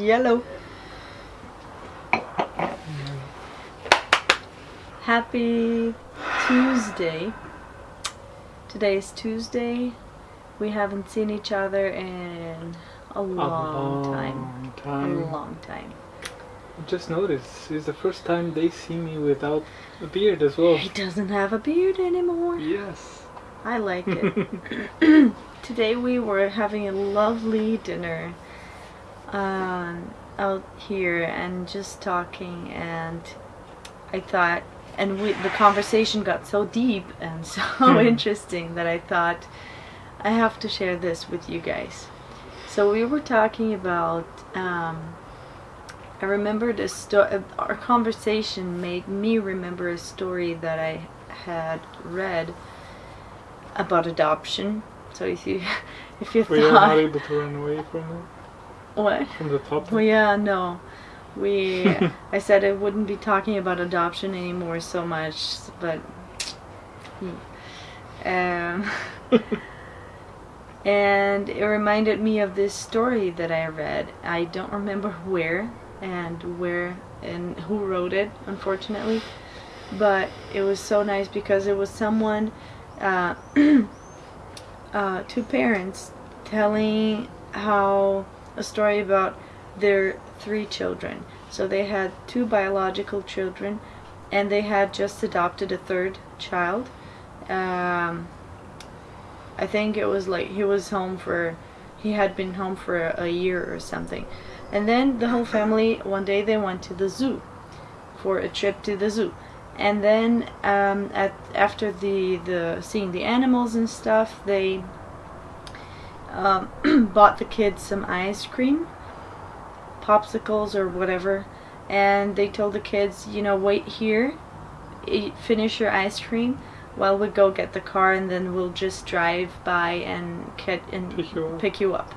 Yellow. Happy Tuesday. Today is Tuesday. We haven't seen each other in a long, time. long A time. long time. Just noticed, it's the first time they see me without a beard as well. He doesn't have a beard anymore. Yes. I like it. Today we were having a lovely dinner um, out here and just talking, and I thought, and we, the conversation got so deep and so Hmm. interesting that I thought I have to share this with you guys. So we were talking about. Um, I remembered a story. Our conversation made me remember a story that I had read about adoption. So if you if you We are not able to run away from it, what? from the topic. Well, yeah, no. We I said I wouldn't be talking about adoption anymore so much, but hmm. um, and it reminded me of this story that I read. I don't remember where and where and who wrote it, unfortunately, but it was so nice because it was someone, uh, uh, two parents telling how a story about their three children. So they had two biological children, and they had just adopted a third child. Um, I think it was like he was home for, he had been home for a, a year or something. And then the whole family, one day they went to the zoo for a trip to the zoo. And then um, at after the, the seeing the animals and stuff, they um, bought the kids some ice cream, popsicles or whatever, and they told the kids, you know, wait here, eat, finish your ice cream while we go get the car, and then we'll just drive by and get and Pick you up. pick you up.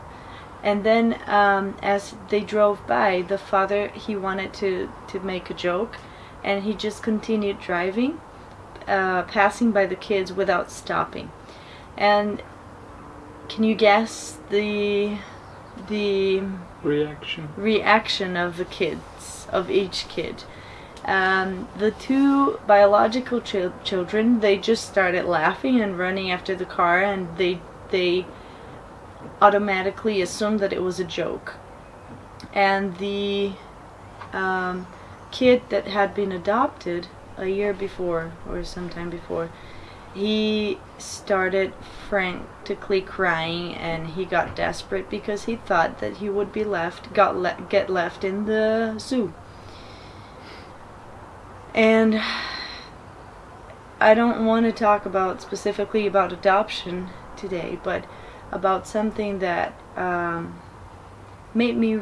And then, um, as they drove by, the father he wanted to to make a joke, and he just continued driving, uh, passing by the kids without stopping. And can you guess the the Reaction. reaction of the kids of each kid? Um, the two biological chil- children they just started laughing and running after the car, and they they automatically assumed that it was a joke. And the um, kid that had been adopted a year before or sometime before, he started frantically crying and he got desperate because he thought that he would be left, got le- get left in the zoo. And I don't want to talk about specifically about adoption today, but about something that um, made me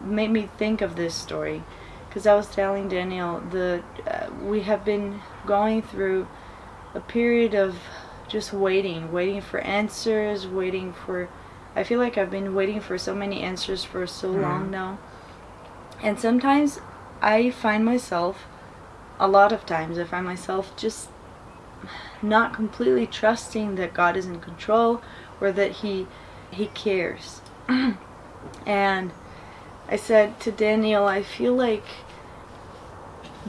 made me think of this story because I was telling Daniel the uh, we have been going through a period of just waiting, waiting for answers, waiting for I feel like I've been waiting for so many answers for so Mhm. long now. And sometimes I find myself a lot of times I find myself just not completely trusting that God is in control or that he he cares. and I said to Daniel, I feel like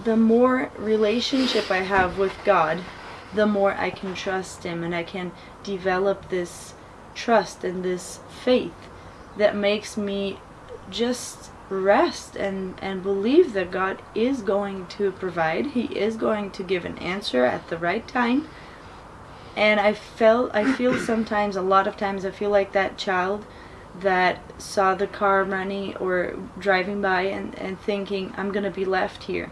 the more relationship I have with God, the more I can trust him and I can develop this trust and this faith that makes me just rest and and believe that God is going to provide. He is going to give an answer at the right time. And I felt I feel sometimes a lot of times I feel like that child that saw the car running or driving by and, and thinking I'm gonna be left here.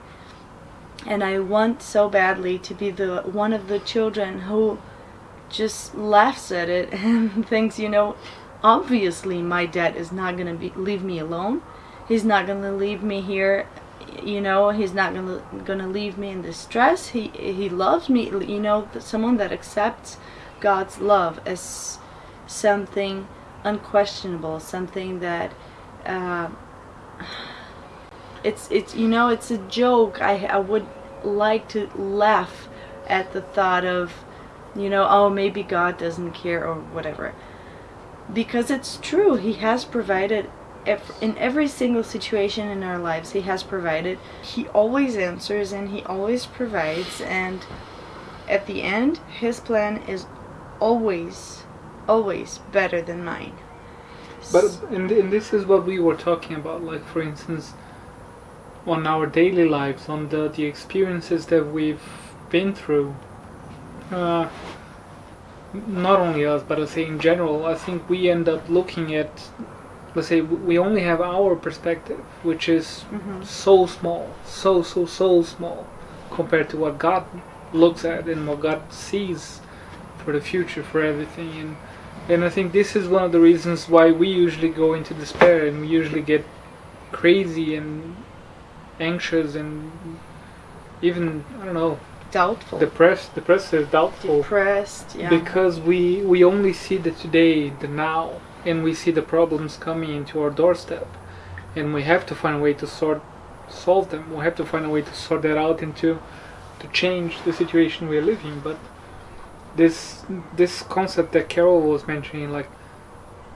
And I want so badly to be the one of the children who just laughs at it and thinks, you know, obviously my dad is not gonna be leave me alone. He's not gonna leave me here. You know, he's not gonna gonna leave me in distress. He he loves me. You know, someone that accepts God's love as something unquestionable, something that uh, it's it's you know it's a joke. I I would like to laugh at the thought of you know oh maybe God doesn't care or whatever because it's true he has provided in every single situation in our lives, He has provided. He always answers and He always provides. And at the end, His plan is always, always better than mine. But and, and this is what we were talking about. Like for instance, on our daily lives, on the the experiences that we've been through. Uh, not only us, but I say in general, I think we end up looking at, let's say, we only have our perspective, which is Mhm. so small, so so so small, compared to what God looks at and what God sees for the future, for everything, and and I think this is one of the reasons why we usually go into despair and we usually get crazy and anxious and even I don't know doubtful, depressed, depressive, doubtful depressed. Yeah. because we we only see the today, the now, and we see the problems coming into our doorstep, and we have to find a way to sort solve them. We have to find a way to sort that out and to to change the situation we are living. But this this concept that Carol was mentioning, like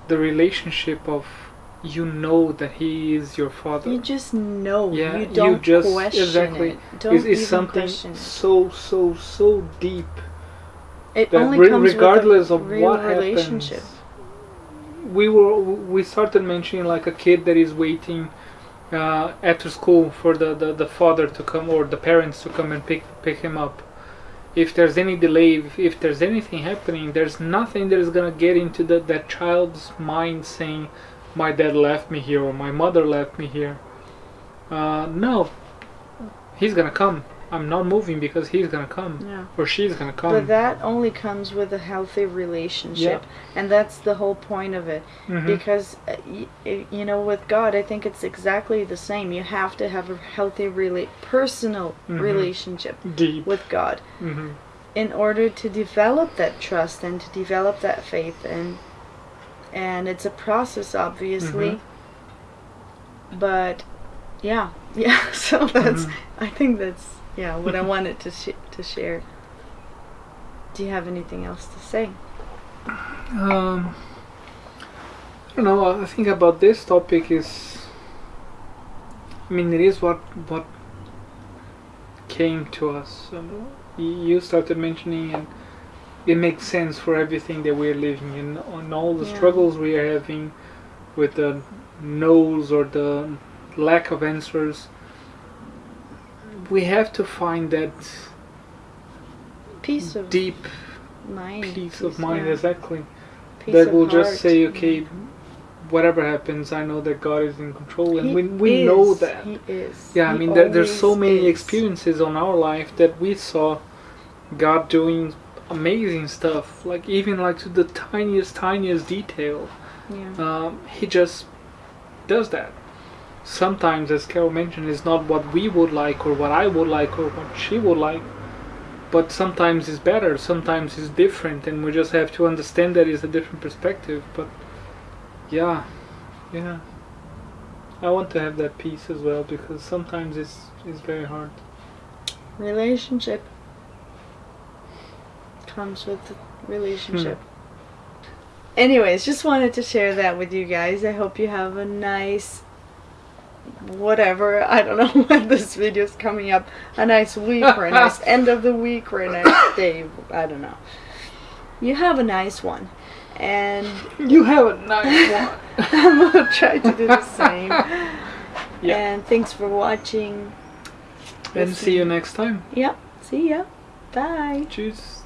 the relationship of you know that he is your father you just know. Yeah, you you don't just- question exactly. it. Don't is, is even something so so so deep It that only re- comes regardless with a of real what relationship. happens we were we started mentioning like a kid that is waiting uh, after school for the, the, the father to come or the parents to come and pick pick him up if there's any delay if, if there's anything happening there's nothing that is gonna get into the, that child's mind saying my dad left me here or my mother left me here uh, no he's gonna come i'm not moving because he's gonna come Yeah. or she's gonna come But that only comes with a healthy relationship, and that's the whole point of it. Mhm. Because uh, you know, with God, I think it's exactly the same. You have to have a healthy, rela- personal Mhm. relationship deep with God hmm in order to develop that trust and to develop that faith, and and it's a process, obviously. Mm-hmm. But yeah, yeah. So that's. Mhm. I think that's yeah what I wanted to sh- to share. Do you have anything else to say? Um, I don't know. I think about this topic is. I mean, it is what what came to us. Um, you started mentioning, and it makes sense for everything that we're living in, on all the Yeah. struggles we are having with the no's or the lack of answers. We have to find that Peace of deep mind. peace of mind, yeah. exactly. That will just say, okay, whatever happens, I know that God is in control, and He we we know is, that. He is. Yeah, I mean, there, there's so many is. experiences on our life that we saw God doing amazing stuff, like even like to the tiniest, tiniest detail. Yeah. Um, he just does that. Sometimes, as Carol mentioned, it's not what we would like or what I would like or what she would like. But sometimes it's better, sometimes it's different, and we just have to understand that it's a different perspective. But yeah, yeah. I want to have that peace as well because sometimes it's it's very hard. Relationship comes with the relationship. Hmm. Anyways, just wanted to share that with you guys. I hope you have a nice whatever. I don't know when this video is coming up. A nice week or a nice end of the week or a nice day. I don't know. You have a nice one. And You have a nice one. I'm gonna try to do the same. Yeah. And thanks for watching. and see you next time. Yep. See ya. Bye. Cheers.